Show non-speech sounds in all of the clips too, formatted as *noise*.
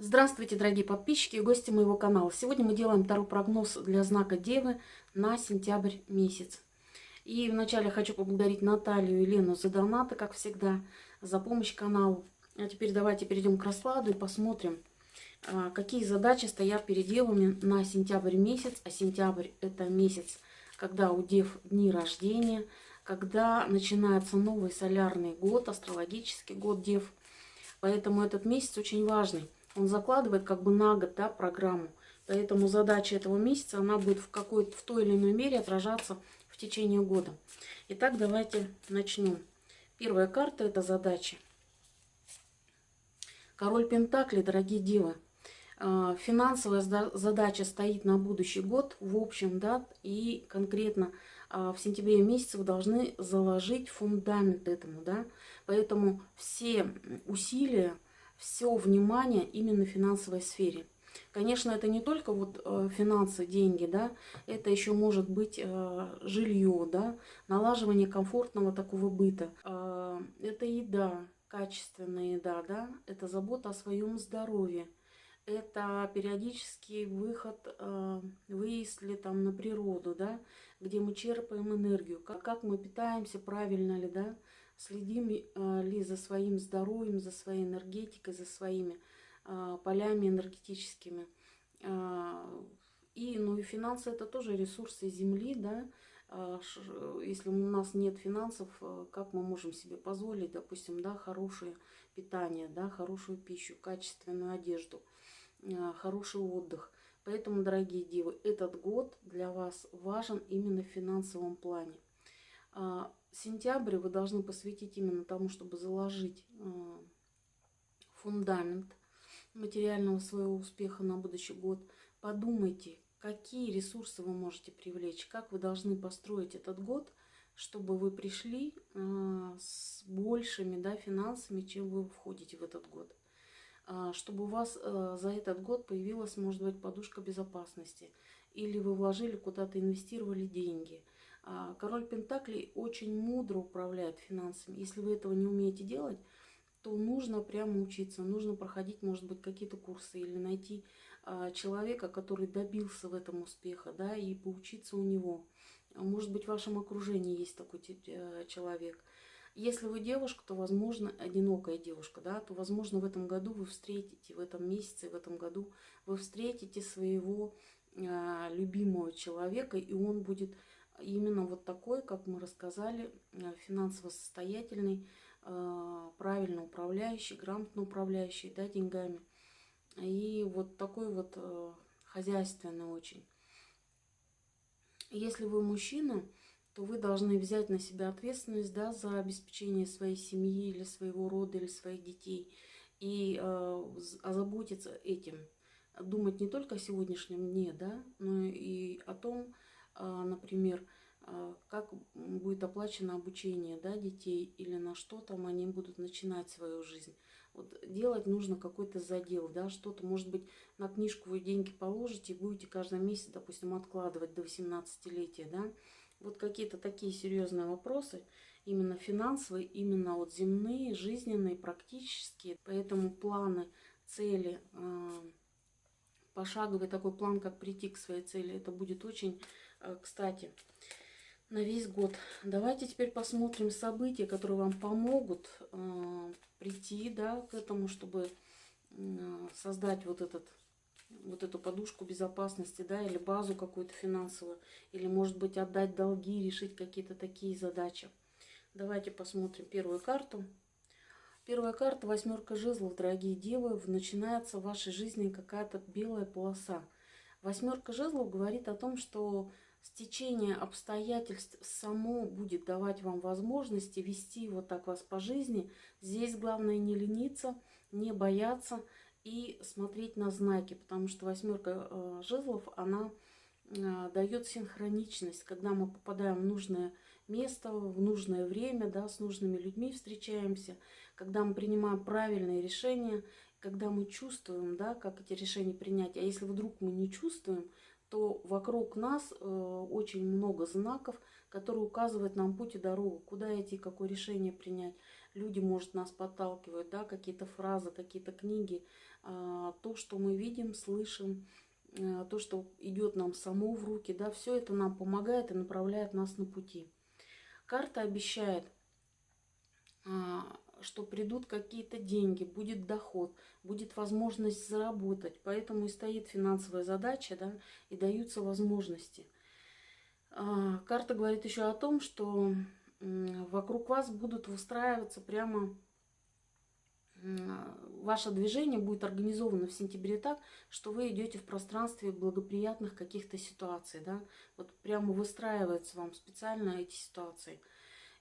Здравствуйте, дорогие подписчики и гости моего канала. Сегодня мы делаем второй прогноз для знака Девы на сентябрь месяц. И вначале хочу поблагодарить Наталью и Лену за донаты, как всегда, за помощь каналу. А теперь давайте перейдем к раскладу и посмотрим, а, какие задачи стоят перед девами на сентябрь месяц. А сентябрь это месяц, когда у дев дни рождения, когда начинается новый солярный год, астрологический год дев. Поэтому этот месяц очень важный он закладывает как бы на год да, программу. Поэтому задача этого месяца, она будет в, какой-то, в той или иной мере отражаться в течение года. Итак, давайте начнем. Первая карта – это задачи. Король Пентакли, дорогие девы. А, финансовая задача стоит на будущий год, в общем, да, и конкретно а, в сентябре месяце вы должны заложить фундамент этому, да. Поэтому все усилия, все внимание именно в финансовой сфере. Конечно, это не только вот э, финансы, деньги, да, это еще может быть э, жилье, да, налаживание комфортного такого быта. Э, это еда, качественная еда, да, это забота о своем здоровье. Это периодический выход, выезд ли там на природу, да, где мы черпаем энергию, как, как мы питаемся, правильно ли, да, следим э, ли за своим здоровьем, за своей энергетикой, за своими э, полями энергетическими. Э, и, ну и финансы это тоже ресурсы Земли, да, если у нас нет финансов, как мы можем себе позволить, допустим, да, хорошее питание, да, хорошую пищу, качественную одежду, хороший отдых. Поэтому, дорогие девы, этот год для вас важен именно в финансовом плане сентябрь вы должны посвятить именно тому, чтобы заложить э, фундамент материального своего успеха на будущий год. Подумайте, какие ресурсы вы можете привлечь, как вы должны построить этот год, чтобы вы пришли э, с большими да, финансами, чем вы входите в этот год. Э, чтобы у вас за этот год появилась, может быть, подушка безопасности. Или вы вложили куда-то, инвестировали деньги – а, король Пентаклей очень мудро управляет финансами. Если вы этого не умеете делать, то нужно прямо учиться, нужно проходить, может быть, какие-то курсы или найти а, человека, который добился в этом успеха, да, и поучиться у него. Может быть, в вашем окружении есть такой э, человек. Если вы девушка, то, возможно, одинокая девушка, да, то, возможно, в этом году вы встретите, в этом месяце, в этом году вы встретите своего любимого человека, и он будет именно вот такой, как мы рассказали, э, финансово состоятельный, э, правильно управляющий, грамотно управляющий да, деньгами. И вот такой вот э, хозяйственный очень. Если вы мужчина, то вы должны взять на себя ответственность да, за обеспечение своей семьи или своего рода, или своих детей. И озаботиться этим. Думать не только о сегодняшнем дне, да, но и о том, например, а, как будет оплачено обучение да, детей или на что там они будут начинать свою жизнь. Вот делать нужно какой-то задел, да, что-то, может быть, на книжку вы деньги положите и будете каждый месяц, допустим, откладывать до 18-летия, да. Вот какие-то такие серьезные вопросы, именно финансовые, именно вот земные, жизненные, практические. Поэтому планы, цели, а, пошаговый такой план, как прийти к своей цели, это будет очень кстати, на весь год. Давайте теперь посмотрим события, которые вам помогут э, прийти да, к этому, чтобы э, создать вот, этот, вот эту подушку безопасности, да, или базу какую-то финансовую, или, может быть, отдать долги, решить какие-то такие задачи. Давайте посмотрим первую карту. Первая карта, восьмерка жезлов, дорогие девы, начинается в вашей жизни какая-то белая полоса. Восьмерка жезлов говорит о том, что стечение обстоятельств само будет давать вам возможности вести вот так вас по жизни. Здесь главное не лениться, не бояться и смотреть на знаки, потому что восьмерка э, жезлов, она э, дает синхроничность, когда мы попадаем в нужное место, в нужное время, да, с нужными людьми встречаемся, когда мы принимаем правильные решения, когда мы чувствуем, да, как эти решения принять. А если вдруг мы не чувствуем, то вокруг нас э, очень много знаков, которые указывают нам путь и дорогу, куда идти, какое решение принять. люди, может, нас подталкивают, да, какие-то фразы, какие-то книги, а, то, что мы видим, слышим, а, то, что идет нам само в руки, да, все это нам помогает и направляет нас на пути. Карта обещает, что придут какие-то деньги, будет доход, будет возможность заработать. Поэтому и стоит финансовая задача, да, и даются возможности. Карта говорит еще о том, что вокруг вас будут выстраиваться прямо ваше движение будет организовано в сентябре так, что вы идете в пространстве благоприятных каких-то ситуаций, да, вот прямо выстраивается вам специально эти ситуации.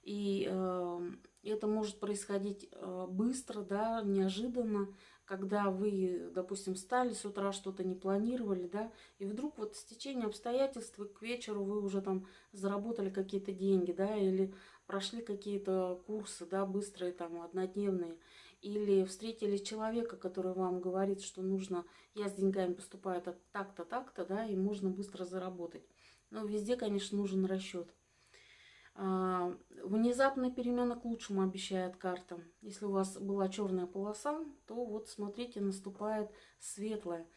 И э, это может происходить э, быстро, да, неожиданно, когда вы, допустим, встали с утра, что-то не планировали, да, и вдруг вот с течением обстоятельств к вечеру вы уже там заработали какие-то деньги, да, или прошли какие-то курсы, да, быстрые, там, однодневные, или встретили человека, который вам говорит, что нужно, я с деньгами поступаю так-то, так-то, да, и можно быстро заработать. Но везде, конечно, нужен расчет. А, внезапная перемена к лучшему обещает карта. Если у вас была черная полоса, то вот смотрите, наступает светлая.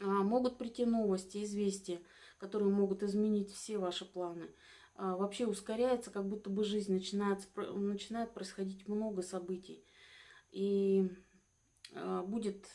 А, могут прийти новости, известия, которые могут изменить все ваши планы. А, вообще ускоряется, как будто бы жизнь начинает, начинает происходить много событий. И будет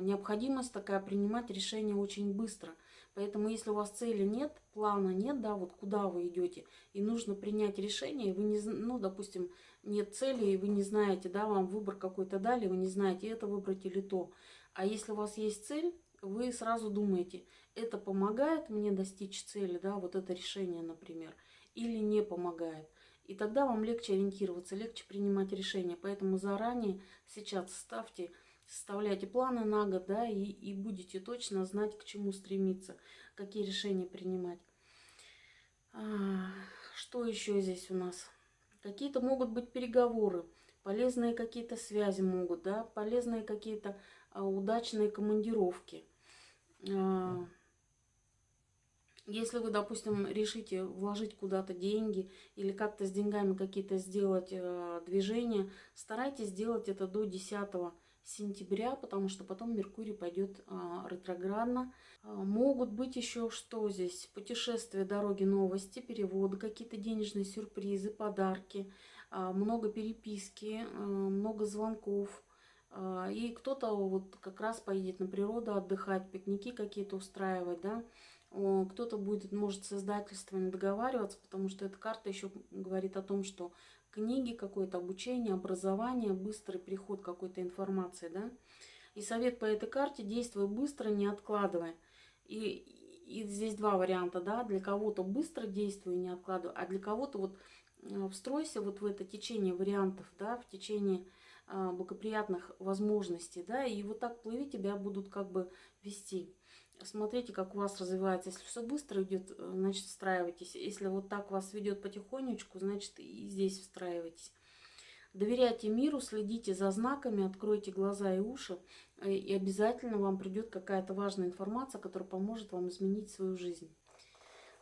необходимость такая принимать решения очень быстро – Поэтому если у вас цели нет, плана нет, да, вот куда вы идете, и нужно принять решение, вы не, ну, допустим, нет цели, и вы не знаете, да, вам выбор какой-то дали, вы не знаете, это выбрать или то. А если у вас есть цель, вы сразу думаете, это помогает мне достичь цели, да, вот это решение, например, или не помогает. И тогда вам легче ориентироваться, легче принимать решения. Поэтому заранее сейчас ставьте составляйте планы на год, да, и, и будете точно знать, к чему стремиться, какие решения принимать. А, что еще здесь у нас? Какие-то могут быть переговоры, полезные какие-то связи могут, да, полезные какие-то а, удачные командировки. А, если вы, допустим, решите вложить куда-то деньги или как-то с деньгами какие-то сделать э, движения, старайтесь сделать это до 10 сентября, потому что потом Меркурий пойдет а, ретроградно. А, могут быть еще что здесь? Путешествия, дороги, новости, переводы, какие-то денежные сюрпризы, подарки, а, много переписки, а, много звонков. А, и кто-то вот как раз поедет на природу отдыхать, пикники какие-то устраивать, да. Кто-то будет, может, с издательствами договариваться, потому что эта карта еще говорит о том, что книги, какое-то обучение, образование, быстрый приход какой-то информации, да. И совет по этой карте – действуй быстро, не откладывая. И, и здесь два варианта, да, для кого-то быстро действуй, не откладывай, а для кого-то вот э, встройся вот в это течение вариантов, да, в течение а, благоприятных возможностей, да, и вот так плыви тебя будут как бы вести. Смотрите, как у вас развивается. Если все быстро идет, э, значит, встраивайтесь. Если вот так вас ведет потихонечку, значит, и здесь встраивайтесь. Доверяйте миру, следите за знаками, откройте глаза и уши, э, и обязательно вам придет какая-то важная информация, которая поможет вам изменить свою жизнь.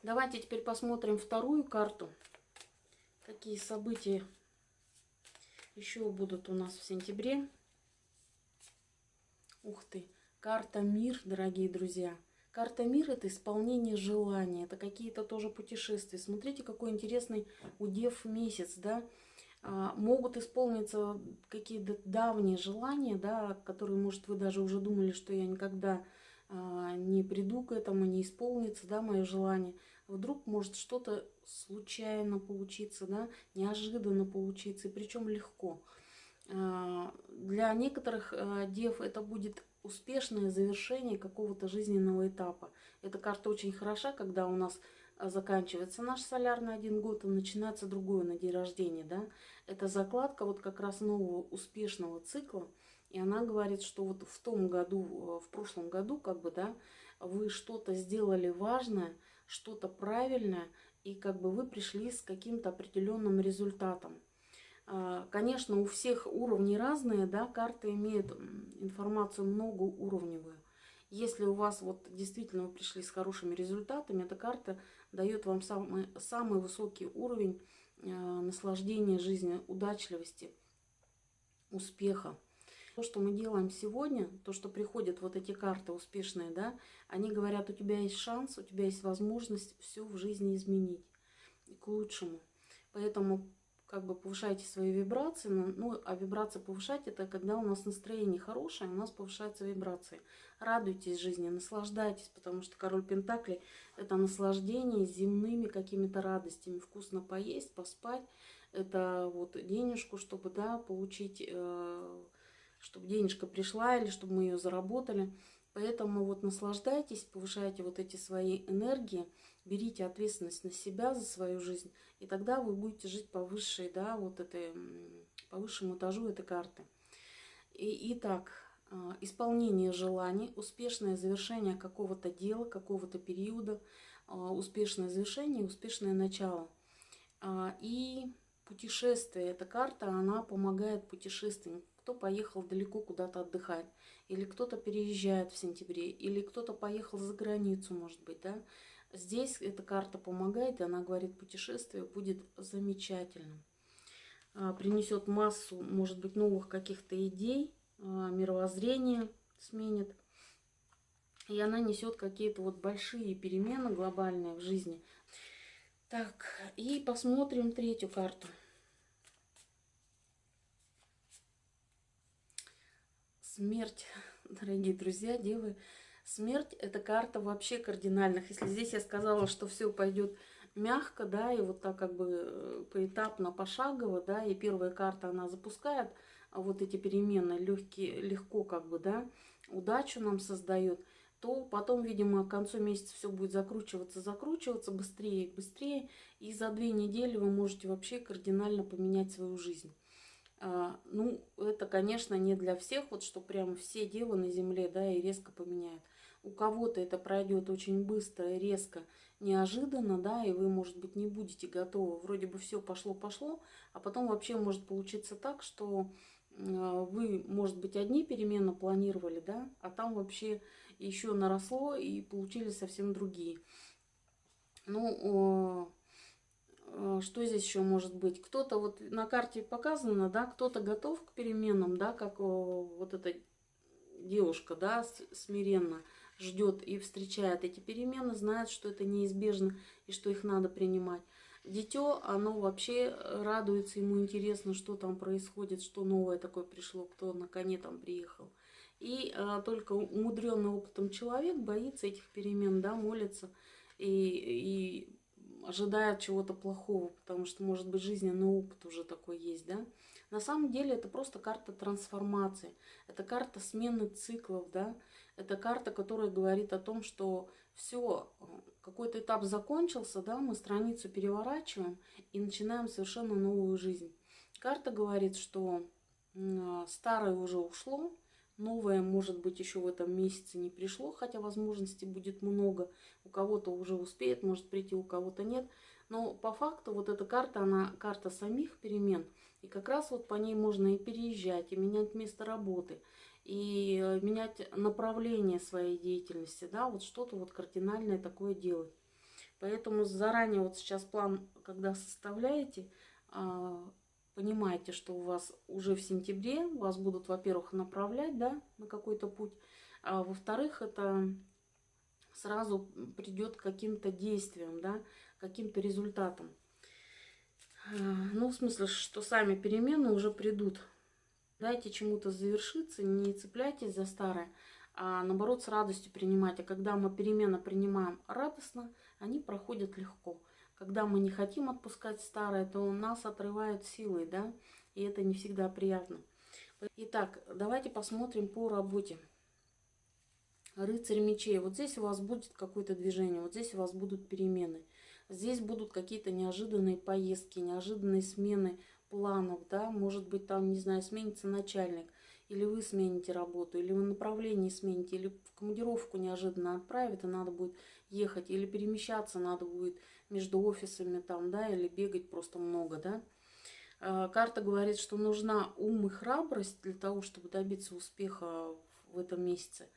Давайте теперь посмотрим вторую карту. Какие события еще будут у нас в сентябре. Ух ты! Карта мир, дорогие друзья. Карта мир это исполнение желания, это какие-то тоже путешествия. Смотрите, какой интересный удев месяц, да. А, могут исполниться какие-то давние желания, да, которые, может, вы даже уже думали, что я никогда а, не приду к этому, не исполнится, да, мое желание. Вдруг может что-то случайно получиться, да, неожиданно получиться, и причем легко. А, для некоторых дев это будет успешное завершение какого-то жизненного этапа. Эта карта очень хороша, когда у нас а, заканчивается наш солярный один год и начинается другой на день рождения. Да? Это закладка вот как раз нового успешного цикла. И она говорит, что вот в том году, в прошлом году, как бы, да, вы что-то сделали важное, что-то правильное, и как бы вы пришли с каким-то определенным результатом. А, конечно, у всех уровни разные, да, карты имеют информацию многоуровневую. Если у вас вот действительно вы пришли с хорошими результатами, эта карта дает вам самый, самый высокий уровень наслаждения жизни, удачливости, успеха. То, что мы делаем сегодня, то, что приходят вот эти карты успешные, да, они говорят, у тебя есть шанс, у тебя есть возможность все в жизни изменить к лучшему. Поэтому как бы повышайте свои вибрации. Ну, ну, а вибрации повышать это когда у нас настроение хорошее, у нас повышаются вибрации. Радуйтесь жизни, наслаждайтесь, потому что король Пентакли это наслаждение земными какими-то радостями. Вкусно поесть, поспать. Это вот денежку, чтобы, да, получить, э, чтобы денежка пришла или чтобы мы ее заработали. Поэтому вот наслаждайтесь, повышайте вот эти свои энергии, берите ответственность на себя за свою жизнь, и тогда вы будете жить по высшей, да, вот этой, по высшему этажу этой карты. И, итак, а, исполнение желаний, успешное завершение какого-то дела, какого-то периода, а, успешное завершение, успешное начало. А, и путешествие, эта карта, она помогает путешественникам кто поехал далеко куда-то отдыхать, или кто-то переезжает в сентябре, или кто-то поехал за границу, может быть, да. Здесь эта карта помогает, и она говорит, путешествие будет замечательным. А, принесет массу, может быть, новых каких-то идей, а, мировоззрение сменит. И она несет какие-то вот большие перемены глобальные в жизни. Так, и посмотрим третью карту. Смерть, *laughs* дорогие друзья, девы. Смерть – это карта вообще кардинальных. Если здесь я сказала, что все пойдет мягко, да, и вот так как бы э, поэтапно, пошагово, да, и первая карта, она запускает вот эти перемены легкие, легко как бы, да, удачу нам создает, то потом, видимо, к концу месяца все будет закручиваться, закручиваться быстрее и быстрее, и за две недели вы можете вообще кардинально поменять свою жизнь. А, ну, это, конечно, не для всех, вот что прям все девы на земле, да, и резко поменяют. У кого-то это пройдет очень быстро и резко, неожиданно, да, и вы, может быть, не будете готовы. Вроде бы все пошло-пошло, а потом вообще может получиться так, что а, вы, может быть, одни перемены планировали, да, а там вообще еще наросло и получили совсем другие. Ну, Э, что здесь еще может быть? Кто-то вот на карте показано, да, кто-то готов к переменам, да, как вот эта девушка, да, смиренно ждет и встречает эти перемены, знает, что это неизбежно и что их надо принимать. Дитё, оно вообще радуется, ему интересно, что там происходит, что новое такое пришло, кто на коне там приехал. И а, только умудренный опытом человек боится этих перемен, да, молится и, и ожидает чего-то плохого, потому что, может быть, жизненный опыт уже такой есть, да. На самом деле это просто карта трансформации, это карта смены циклов, да. Это карта, которая говорит о том, что все, какой-то этап закончился, да, мы страницу переворачиваем и начинаем совершенно новую жизнь. Карта говорит, что старое уже ушло, Новое, может быть, еще в этом месяце не пришло, хотя возможностей будет много. У кого-то уже успеет, может прийти, у кого-то нет. Но по факту вот эта карта, она карта самих перемен. И как раз вот по ней можно и переезжать, и менять место работы, и э, менять направление своей деятельности, да, вот что-то вот кардинальное такое делать. Поэтому заранее вот сейчас план, когда составляете, а, понимаете, что у вас уже в сентябре вас будут, во-первых, направлять да, на какой-то путь, а во-вторых, это сразу придет каким-то действиям, да, каким-то результатам. А, ну, в смысле, что сами перемены уже придут. Дайте чему-то завершиться, не цепляйтесь за старое, а наоборот с радостью принимайте. когда мы перемены принимаем радостно, они проходят легко. Когда мы не хотим отпускать старое, то нас отрывают силой, да, и это не всегда приятно. Итак, давайте посмотрим по работе. Рыцарь мечей. Вот здесь у вас будет какое-то движение, вот здесь у вас будут перемены. Здесь будут какие-то неожиданные поездки, неожиданные смены планов, да, может быть там, не знаю, сменится начальник, или вы смените работу, или вы направление смените, или в командировку неожиданно отправят, и надо будет ехать, или перемещаться надо будет между офисами там, да, или бегать просто много, да. А, карта говорит, что нужна ум и храбрость для того, чтобы добиться успеха в этом месяце.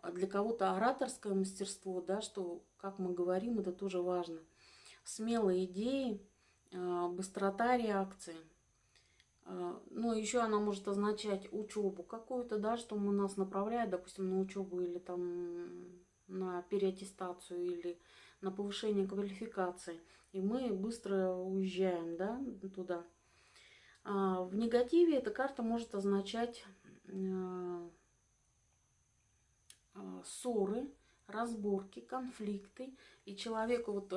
А для кого-то ораторское мастерство, да, что, как мы говорим, это тоже важно. Смелые идеи, э, быстрота реакции. Э, ну, еще она может означать учебу какую-то, да, что мы нас направляет, допустим, на учебу или там на переаттестацию или на повышение квалификации. И мы быстро уезжаем, да, туда. А в негативе эта карта может означать э, ссоры, разборки, конфликты. И человеку, вот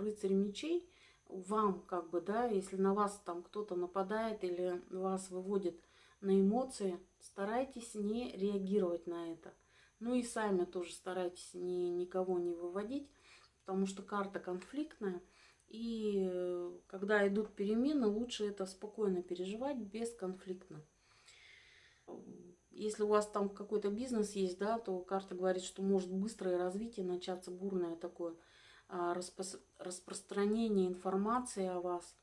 рыцарь мечей, вам, как бы, да, если на вас там кто-то нападает или вас выводит на эмоции, старайтесь не реагировать на это. Ну и сами тоже старайтесь ни, никого не выводить, потому что карта конфликтная. И э, когда идут перемены, лучше это спокойно переживать, бесконфликтно. Если у вас там какой-то бизнес есть, да, то карта говорит, что может быстрое развитие начаться, бурное такое – а, распространение информации о вас,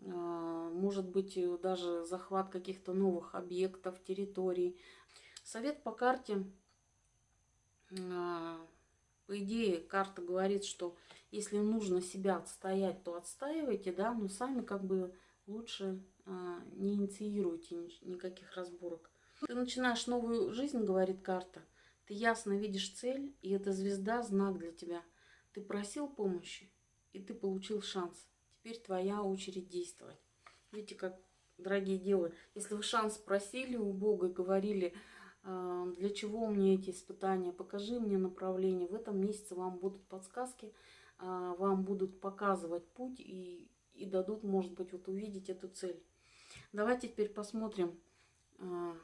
а, может быть даже захват каких-то новых объектов, территорий. Совет по карте, а, по идее, карта говорит, что если нужно себя отстоять, то отстаивайте, да, но сами как бы лучше не инициируйте никаких разборок. Ты начинаешь новую жизнь, говорит карта, ты ясно видишь цель, и эта звезда знак для тебя – ты просил помощи, и ты получил шанс. Теперь твоя очередь действовать. Видите, как, дорогие девы, если вы шанс просили у Бога и говорили, «А, для чего мне эти испытания, покажи мне направление, в этом месяце вам будут подсказки, а, вам будут показывать путь и, и дадут, может быть, вот увидеть эту цель. Давайте теперь посмотрим а,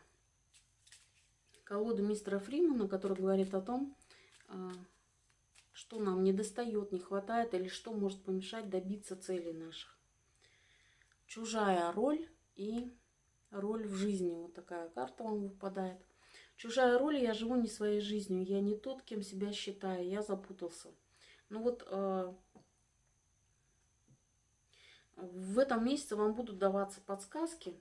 колоду мистера Фримана, который говорит о том, что нам не достает, не хватает или что может помешать добиться целей наших. Чужая роль и роль в жизни. Вот такая карта вам выпадает. Чужая роль, я живу не своей жизнью, я не тот, кем себя считаю, я запутался. Ну вот э, в этом месяце вам будут даваться подсказки,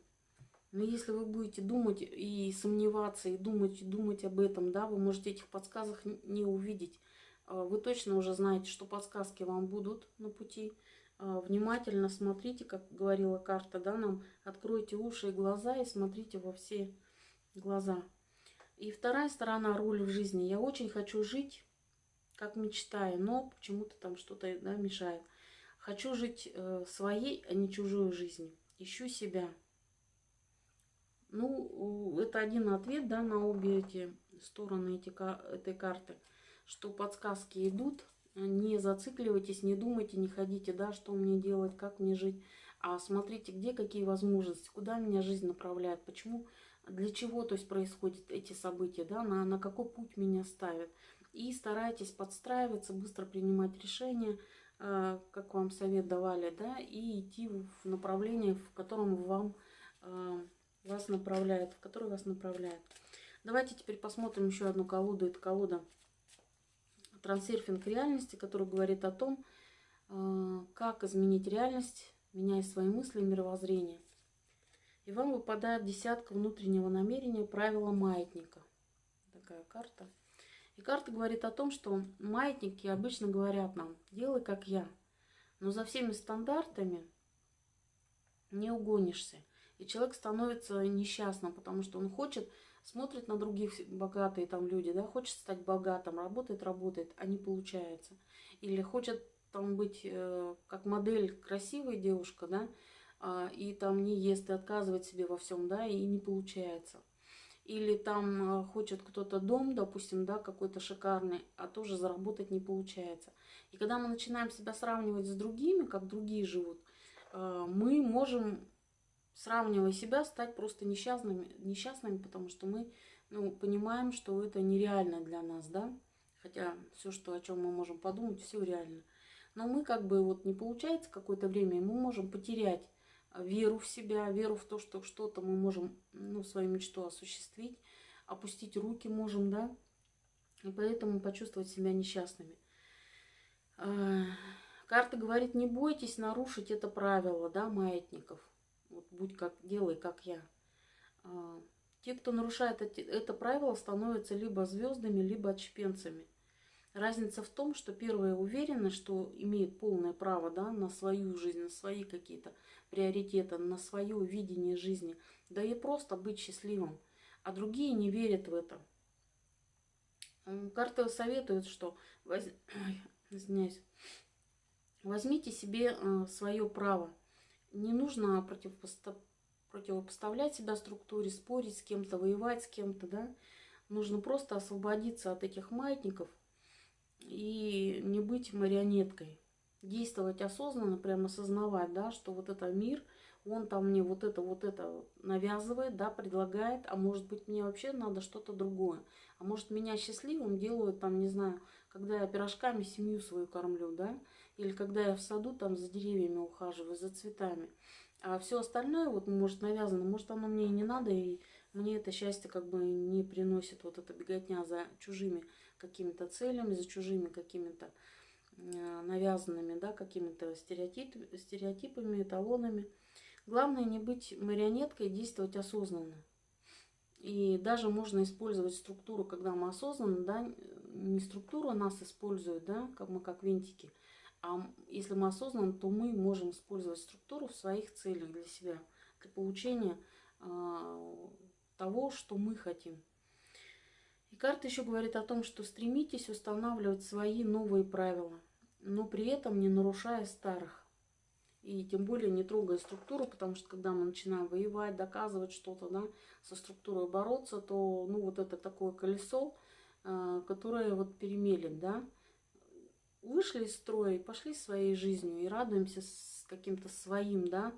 но если вы будете думать и сомневаться, и думать, и думать об этом, да, вы можете этих подсказок не увидеть. А, вы точно уже знаете, что подсказки вам будут на пути. А, внимательно смотрите, как говорила карта, да, нам откройте уши и глаза и смотрите во все глаза. И вторая сторона роли в жизни. Я очень хочу жить, как мечтаю, но почему-то там что-то да, мешает. Хочу жить э, своей, а не чужой жизнью. Ищу себя. Ну, это один ответ, да, на обе эти стороны эти, этой карты что подсказки идут, не зацикливайтесь, не думайте, не ходите, да, что мне делать, как мне жить, а смотрите, где какие возможности, куда меня жизнь направляет, почему, для чего, то есть происходят эти события, да, на, на какой путь меня ставят. И старайтесь подстраиваться, быстро принимать решения, э, как вам совет давали, да, и идти в направление, в котором вам э, вас направляет, в которое вас направляет. Давайте теперь посмотрим еще одну колоду. Это колода трансерфинг реальности, который говорит о том, э, как изменить реальность, меняя свои мысли и мировоззрение. И вам выпадает десятка внутреннего намерения правила маятника. Такая карта. И карта говорит о том, что маятники обычно говорят нам, делай как я. Но за всеми стандартами не угонишься. И человек становится несчастным, потому что он хочет смотрит на других богатые там люди, да, хочет стать богатым, работает, работает, а не получается. Или хочет там быть э, как модель красивая девушка, да, э, и там не ест и отказывает себе во всем, да, и не получается. Или там э, хочет кто-то дом, допустим, да, какой-то шикарный, а тоже заработать не получается. И когда мы начинаем себя сравнивать с другими, как другие живут, э, мы можем сравнивая себя, стать просто несчастными, несчастными потому что мы ну, понимаем, что это нереально для нас, да. Хотя все, что, о чем мы можем подумать, все реально. Но мы как бы вот не получается какое-то время, и мы можем потерять веру в себя, веру в то, что что-то мы можем, ну, свою мечту осуществить, опустить руки можем, да, и поэтому почувствовать себя несчастными. А, карта говорит, не бойтесь нарушить это правило, да, маятников. Вот будь как, делай, как я. А, те, кто нарушает эти, это правило, становятся либо звездами, либо отщепенцами. Разница в том, что первая уверена, что имеет полное право да, на свою жизнь, на свои какие-то приоритеты, на свое видение жизни, да и просто быть счастливым. А другие не верят в это. Карты советуют, что воз... *coughs* Извиняюсь. возьмите себе э, свое право. Не нужно противопоставлять себя структуре, спорить с кем-то, воевать с кем-то, да. Нужно просто освободиться от этих маятников и не быть марионеткой. Действовать осознанно, прямо осознавать, да, что вот это мир, он там мне вот это, вот это навязывает, да, предлагает, а может быть мне вообще надо что-то другое. А может меня счастливым делают, там, не знаю, когда я пирожками семью свою кормлю, да, или когда я в саду там за деревьями ухаживаю, за цветами. А все остальное вот может навязано, может оно мне и не надо, и мне это счастье как бы не приносит вот эта беготня за чужими какими-то целями, за чужими какими-то э, навязанными, да, какими-то стереотип, стереотипами, эталонами. Главное не быть марионеткой, действовать осознанно. И даже можно использовать структуру, когда мы осознанно, да, не структура нас использует, да, как мы как винтики, а если мы осознанно, то мы можем использовать структуру в своих целях для себя, для получения э, того, что мы хотим. И карта еще говорит о том, что стремитесь устанавливать свои новые правила, но при этом не нарушая старых. И тем более не трогая структуру, потому что когда мы начинаем воевать, доказывать что-то, да, со структурой бороться, то ну, вот это такое колесо, э, которое вот перемелет, да, вышли из строя, пошли своей жизнью и радуемся с каким-то своим да,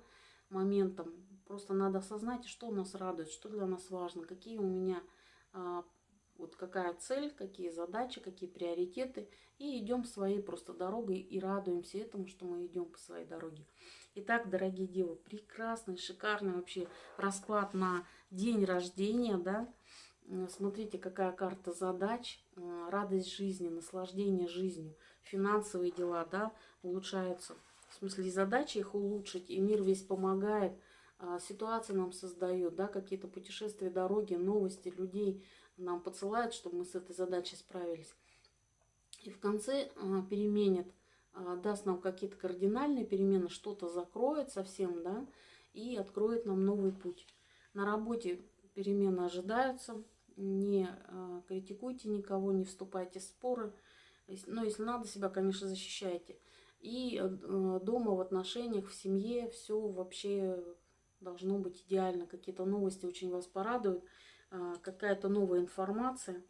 моментом. Просто надо осознать, что нас радует, что для нас важно, какие у меня, а, вот какая цель, какие задачи, какие приоритеты. И идем своей просто дорогой и радуемся этому, что мы идем по своей дороге. Итак, дорогие девы, прекрасный, шикарный вообще расклад на день рождения, да, Смотрите, какая карта задач, радость жизни, наслаждение жизнью, финансовые дела, да, улучшаются. В смысле, задачи их улучшить, и мир весь помогает, а, ситуации нам создает, да, какие-то путешествия, дороги, новости, людей нам подсылают, чтобы мы с этой задачей справились. И в конце а, переменит, а, даст нам какие-то кардинальные перемены, что-то закроет совсем, да, и откроет нам новый путь. На работе перемены ожидаются, не э, критикуйте никого, не вступайте в споры. Но если надо, себя, конечно, защищайте. И э, дома, в отношениях, в семье все вообще должно быть идеально. Какие-то новости очень вас порадуют, э, какая-то новая информация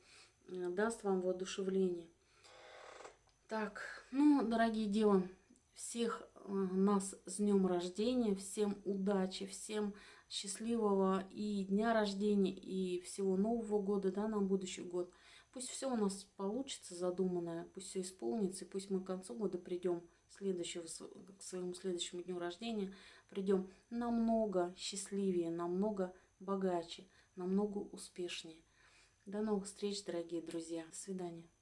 даст вам воодушевление. Так, ну, дорогие девы, всех нас с днем рождения, всем удачи, всем счастливого и дня рождения, и всего Нового года, да, на будущий год. Пусть все у нас получится задуманное, пусть все исполнится, и пусть мы к концу года придем следующего, к своему следующему дню рождения, придем намного счастливее, намного богаче, намного успешнее. До новых встреч, дорогие друзья. До свидания.